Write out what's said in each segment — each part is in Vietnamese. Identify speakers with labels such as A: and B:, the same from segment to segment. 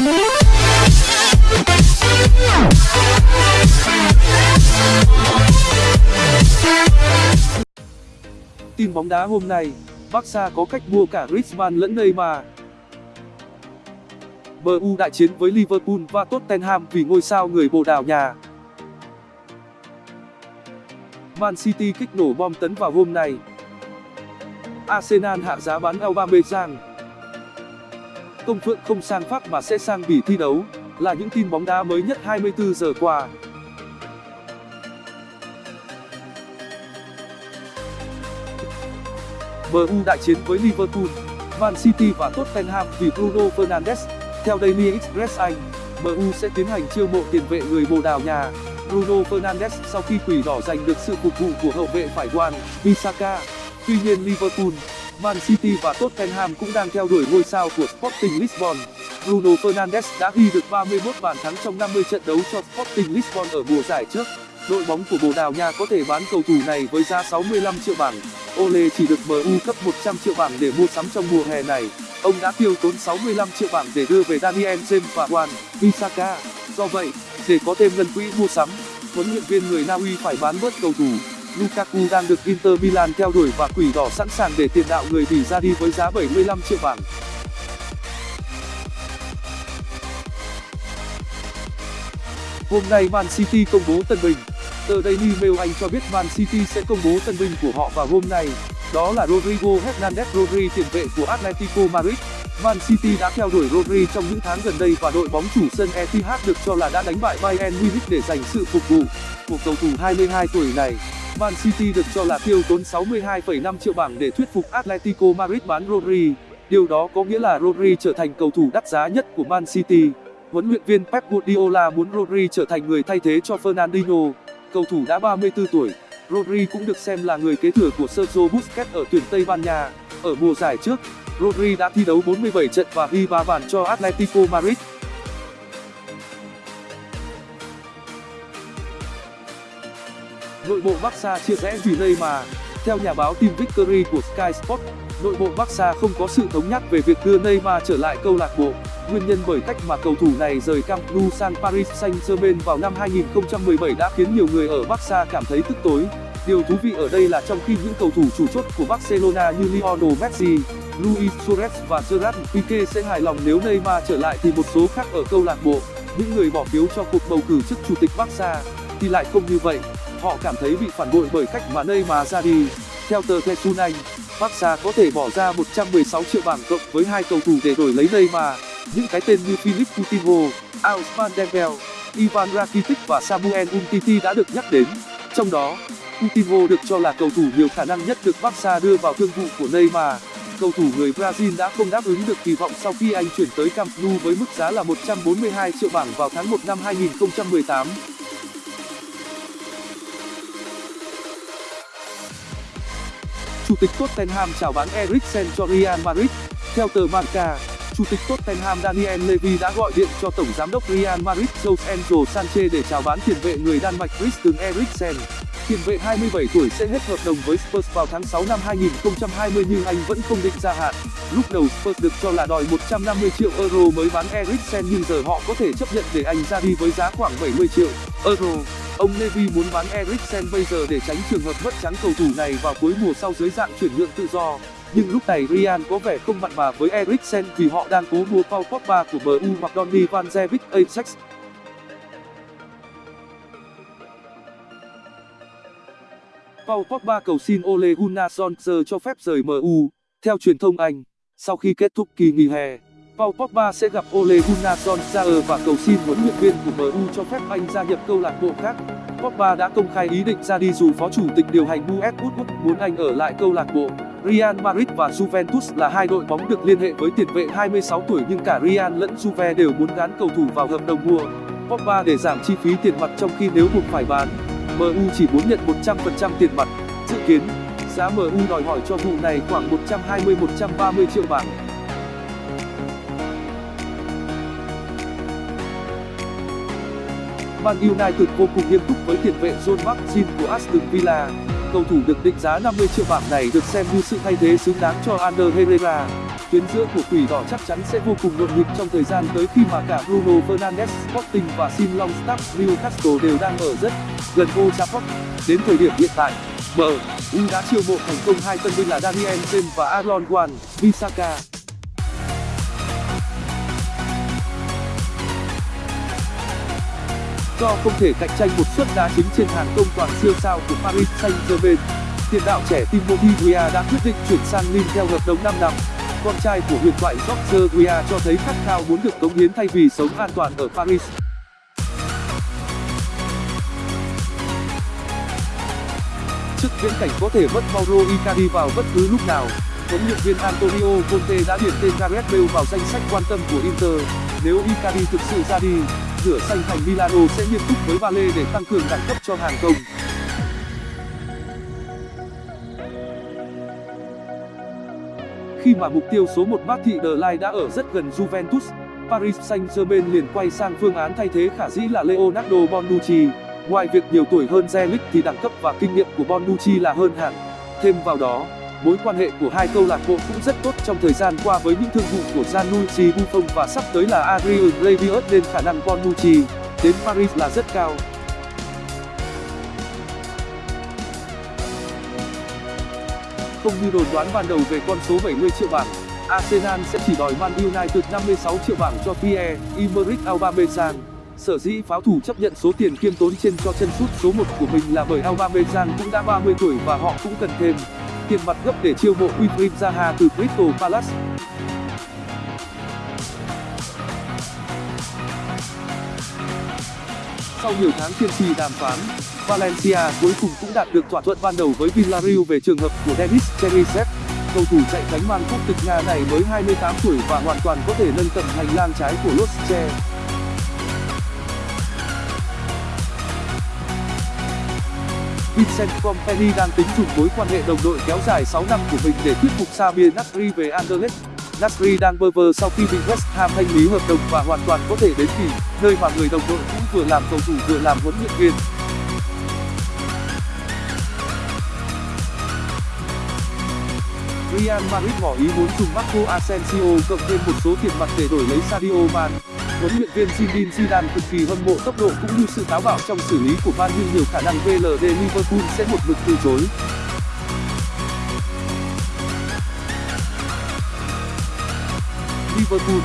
A: Tin bóng đá hôm nay, Barca có cách mua cả Griezmann lẫn Neymar. MU đại chiến với Liverpool và Tottenham vì ngôi sao người Bồ Đào Nha. Man City kích nổ bom tấn vào hôm nay. Arsenal hạ giá bán Aubameyang. Công Phượng không sang Pháp mà sẽ sang Bỉ thi đấu, là những tin bóng đá mới nhất 24 giờ qua. MU đại chiến với Liverpool, Man City và Tottenham vì Bruno Fernandes. Theo Daily Express Anh, MU sẽ tiến hành chiêu mộ tiền vệ người Bồ Đào Nha, Bruno Fernandes sau khi Quỷ Đỏ giành được sự phục vụ của hậu vệ phải Juan Bissaka. Tuy nhiên Liverpool, Man City và Tottenham cũng đang theo đuổi ngôi sao của Sporting Lisbon. Bruno Fernandes đã ghi được 31 bàn thắng trong 50 trận đấu cho Sporting Lisbon ở mùa giải trước. Đội bóng của Bồ Đào Nha có thể bán cầu thủ này với giá 65 triệu bảng. Ole chỉ được MU cấp 100 triệu bảng để mua sắm trong mùa hè này. Ông đã tiêu tốn 65 triệu bảng để đưa về Daniel James và Wan Bissaka. Do vậy, để có thêm ngân quỹ mua sắm, huấn luyện viên người Na Uy phải bán bớt cầu thủ. Lukaku đang được Inter Milan theo đuổi và Quỷ Đỏ sẵn sàng để tiền đạo người Bỉ ra đi với giá 75 triệu bảng. Hôm nay Man City công bố tân binh. Tờ Daily Mail Anh cho biết Man City sẽ công bố tân binh của họ vào hôm nay. Đó là Rodrigo Hernandez Rodri tiền vệ của Atletico Madrid. Man City đã theo đuổi Rodri trong những tháng gần đây và đội bóng chủ sân Etihad được cho là đã đánh bại Bayern Munich để giành sự phục vụ của cầu thủ 22 tuổi này. Man City được cho là tiêu tốn 62,5 triệu bảng để thuyết phục Atletico Madrid bán Rodri. Điều đó có nghĩa là Rodri trở thành cầu thủ đắt giá nhất của Man City. Huấn luyện viên Pep Guardiola muốn Rodri trở thành người thay thế cho Fernandinho. Cầu thủ đã 34 tuổi, Rodri cũng được xem là người kế thừa của Sergio Busquets ở tuyển Tây Ban Nha. Ở mùa giải trước, Rodri đã thi đấu 47 trận và ghi 3 bàn cho Atletico Madrid. Nội bộ Barca chia rẽ vì Neymar. Theo nhà báo Tim Victory của Sky Sports, nội bộ Barca không có sự thống nhất về việc đưa Neymar trở lại câu lạc bộ. Nguyên nhân bởi cách mà cầu thủ này rời Camp Nou sang Paris Saint-Germain vào năm 2017 đã khiến nhiều người ở Barca cảm thấy tức tối. Điều thú vị ở đây là trong khi những cầu thủ chủ chốt của Barcelona như Lionel Messi, Luis Suarez và Gerard Pique sẽ hài lòng nếu Neymar trở lại thì một số khác ở câu lạc bộ, những người bỏ phiếu cho cuộc bầu cử chức chủ tịch Barca, thì lại không như vậy. Họ cảm thấy bị phản bội bởi cách mà Neymar ra đi. Theo tờ The Sun Anh, Barca có thể bỏ ra 116 triệu bảng cộng với hai cầu thủ để đổi lấy Neymar. Những cái tên như Philippe Coutinho, Ousmane Dembele, Ivan Rakitic và Samuel Umtiti đã được nhắc đến. Trong đó, Coutinho được cho là cầu thủ nhiều khả năng nhất được Barca đưa vào thương vụ của Neymar. Cầu thủ người Brazil đã không đáp ứng được kỳ vọng sau khi anh chuyển tới Camp Nou với mức giá là 142 triệu bảng vào tháng 1 năm 2018. Chủ tịch Tottenham chào bán Eriksen cho Real Madrid. Theo tờ Marca, Chủ tịch Tottenham Daniel Levy đã gọi điện cho Tổng giám đốc Real Madrid Jose Angel Sanchez để chào bán tiền vệ người Đan Mạch Christian Eriksen. Tiền vệ 27 tuổi sẽ hết hợp đồng với Spurs vào tháng 6 năm 2020 nhưng anh vẫn không định gia hạn. Lúc đầu Spurs được cho là đòi 150 triệu euro mới bán Eriksen nhưng giờ họ có thể chấp nhận để anh ra đi với giá khoảng 70 triệu euro. Ông Levy muốn bán Eriksen bây giờ để tránh trường hợp mất trắng cầu thủ này vào cuối mùa sau dưới dạng chuyển nhượng tự do. Nhưng lúc này Real có vẻ không mặn mà với Eriksen vì họ đang cố mua Paul Pogba của MU hoặc Donny van de Beek Ajax. Paul Pogba cầu xin Ole Gunnar Solskjaer cho phép rời MU. Theo truyền thông Anh, sau khi kết thúc kỳ nghỉ hè, Paul Pogba sẽ gặp Ole Gunnar Solskjaer và cầu xin huấn luyện viên của MU cho phép anh gia nhập câu lạc bộ khác. Pogba đã công khai ý định ra đi dù phó chủ tịch điều hành Gus Woodward muốn anh ở lại câu lạc bộ. Real Madrid và Juventus là hai đội bóng được liên hệ với tiền vệ 26 tuổi nhưng cả Real lẫn Juve đều muốn gán cầu thủ vào hợp đồng mua Pogba để giảm chi phí tiền mặt trong khi nếu buộc phải bán. MU chỉ muốn nhận 100% tiền mặt. Dự kiến, giá MU đòi hỏi cho vụ này khoảng 120-130 triệu bảng. Man United vô cùng nghiêm túc với tiền vệ John McGinn của Aston Villa. Cầu thủ được định giá 50 triệu bảng này được xem như sự thay thế xứng đáng cho Ander Herrera. tuyến giữa của quỷ đỏ chắc chắn sẽ vô cùng nhộn nhịp trong thời gian tới khi mà cả Bruno Fernandes, Sporting và Sin Longstaff, Newcastle đều đang ở rất gần Old Trafford đến thời điểm hiện tại MU đã chiêu mộ thành công hai tân binh là Daniel James và Aaron Wan-Bissaka. Do không thể cạnh tranh một suất đá chính trên hàng công toàn siêu sao của Paris Saint-Germain. Tiền đạo trẻ Timothy Weah đã quyết định chuyển sang Lille theo hợp đồng 5 năm. Con trai của huyền thoại George Weah cho thấy khát khao muốn được cống hiến thay vì sống an toàn ở Paris. Trước viễn cảnh có thể mất Mauro Icardi vào bất cứ lúc nào, huấn luyện viên Antonio Conte đã điền tên Gareth Bale vào danh sách quan tâm của Inter. Nếu Icardi thực sự ra đi rửa xanh thành Milano sẽ nghiêm túc với Bale để tăng cường đẳng cấp cho hàng công khi mà mục tiêu số một Marty de Ligt đã ở rất gần Juventus, Paris Saint-Germain liền quay sang phương án thay thế khả dĩ là Leonardo Bonucci. Ngoài việc nhiều tuổi hơn Zelik thì đẳng cấp và kinh nghiệm của Bonucci là hơn hẳn thêm vào đó mối quan hệ của hai câu lạc bộ cũng rất tốt trong thời gian qua với những thương vụ của Gianluigi Buffon và sắp tới là adrian Rabiot nên khả năng Bonucci. Đến Paris là rất cao. Không như đồn đoán ban đầu về con số 70 triệu bảng, Arsenal sẽ chỉ đòi Man United 56 triệu bảng cho Pierre-Emerick Aubameyang. Sở dĩ pháo thủ chấp nhận số tiền kiêm tốn trên cho chân sút số 1 của mình là bởi Aubameyang cũng đã 30 tuổi và họ cũng cần thêm tiền mặt gấp để chiêu mộ Wilfried Zaha từ Crystal Palace. Sau nhiều tháng kiên trì đàm phán, Valencia cuối cùng cũng đạt được thỏa thuận ban đầu với Villarreal về trường hợp của Denis Cherisev cầu thủ chạy cánh mang quốc tịch Nga này mới 28 tuổi và hoàn toàn có thể nâng tầm hành lang trái của Losche Vincent Kompany đang tính dùng mối quan hệ đồng đội kéo dài 6 năm của mình để thuyết phục Samir Nasri về Anderlecht. Nasri đang bơ vơ sau khi bị West Ham thanh lý hợp đồng và hoàn toàn có thể đến kỳ. nơi mà người đồng đội cũng vừa làm cầu thủ vừa làm huấn luyện viên. Real Madrid ngỏ ý muốn dùng Marco Asensio cộng thêm một số tiền mặt để đổi lấy Sadio Mane huấn luyện viên Zinedine Zidane cực kỳ hâm mộ tốc độ cũng như sự táo bạo trong xử lý của Man nhưng nhiều khả năng VLD Liverpool sẽ một mực từ chối. Liverpool,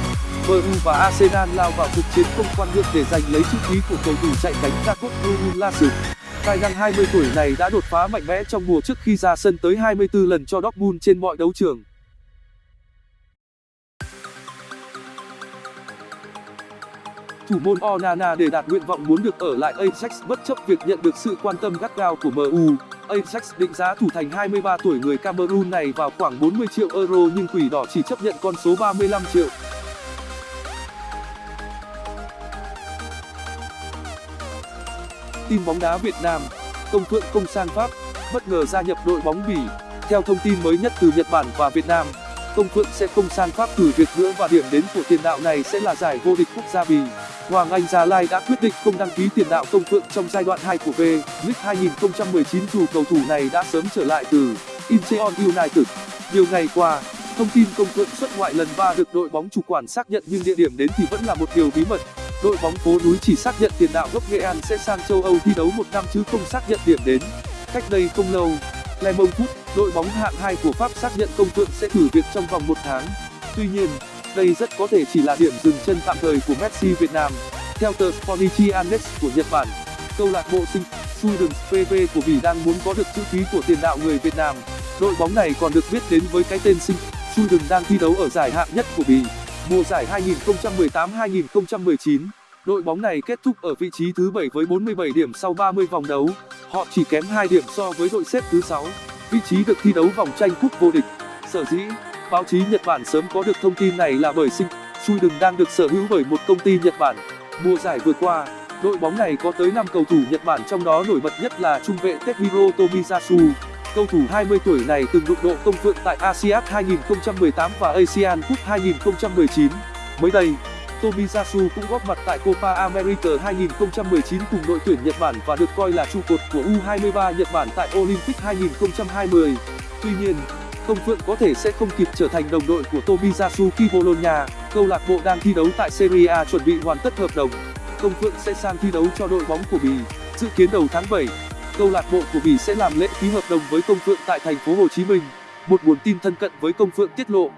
A: MU và Arsenal lao vào cuộc chiến không quan nhượng để giành lấy chữ ký của cầu thủ chạy cánh Jacob Ruularsson. Tài năng 20 tuổi này đã đột phá mạnh mẽ trong mùa trước khi ra sân tới 24 lần cho Dortmund trên mọi đấu trường. Thủ môn Onana để đạt nguyện vọng muốn được ở lại Ajax bất chấp việc nhận được sự quan tâm gắt gao của MU. Ajax định giá thủ thành 23 tuổi người Cameroon này vào khoảng 40 triệu euro nhưng quỷ đỏ chỉ chấp nhận con số 35 triệu. Tin bóng đá Việt Nam, Công Phượng Công sang Pháp bất ngờ gia nhập đội bóng Bỉ. Theo thông tin mới nhất từ Nhật Bản và Việt Nam, Công Phượng sẽ không sang Pháp từ việc nữa và điểm đến của tiền đạo này sẽ là giải vô địch quốc gia Bỉ. Hoàng Anh Gia Lai đã quyết định không đăng ký tiền đạo Công Phượng trong giai đoạn 2 của V-League 2019 dù cầu thủ này đã sớm trở lại từ Incheon United. Nhiều ngày qua, thông tin Công Phượng xuất ngoại lần 3 được đội bóng chủ quản xác nhận nhưng địa điểm đến thì vẫn là một điều bí mật. Đội bóng phố núi chỉ xác nhận tiền đạo gốc Nghệ An sẽ sang châu Âu thi đấu một năm chứ không xác nhận điểm đến. Cách đây không lâu, Le Foot, đội bóng hạng 2 của Pháp xác nhận Công Phượng sẽ thử việc trong vòng một tháng. Tuy nhiên, đây rất có thể chỉ là điểm dừng chân tạm thời của Messi Việt Nam. Theo tờ Sportichi của Nhật Bản, câu lạc bộ sinh PV của Bỉ đang muốn có được chữ ký của tiền đạo người Việt Nam. Đội bóng này còn được biết đến với cái tên sinh đang thi đấu ở giải hạng nhất của Bỉ. Mùa giải 2018-2019, đội bóng này kết thúc ở vị trí thứ 7 với 47 điểm sau 30 vòng đấu. Họ chỉ kém 2 điểm so với đội xếp thứ 6, vị trí được thi đấu vòng tranh cúp vô địch. Sở dĩ báo chí nhật bản sớm có được thông tin này là bởi sinh Sweden đang được sở hữu bởi một công ty nhật bản. Mùa giải vừa qua, đội bóng này có tới cầu thủ nhật bản trong đó nổi bật nhất là trung vệ tetsuhiro tomiyasu. Cầu thủ 20 tuổi này từng đụng độ công phượng tại asean 2018 và asian cup 2019 mới đây, tomiyasu cũng góp mặt tại copa america 2019 cùng đội tuyển nhật bản và được coi là trụ cột của u23 nhật bản tại olympic 2020 tuy nhiên công phượng có thể sẽ không kịp trở thành đồng đội của tomiyasu bologna câu lạc bộ đang thi đấu tại serie a chuẩn bị hoàn tất hợp đồng. Công phượng sẽ sang thi đấu cho đội bóng của bỉ dự kiến đầu tháng 7, câu lạc bộ của bỉ sẽ làm lễ ký hợp đồng với công phượng tại thành phố hồ chí minh một nguồn tin thân cận với công phượng tiết lộ.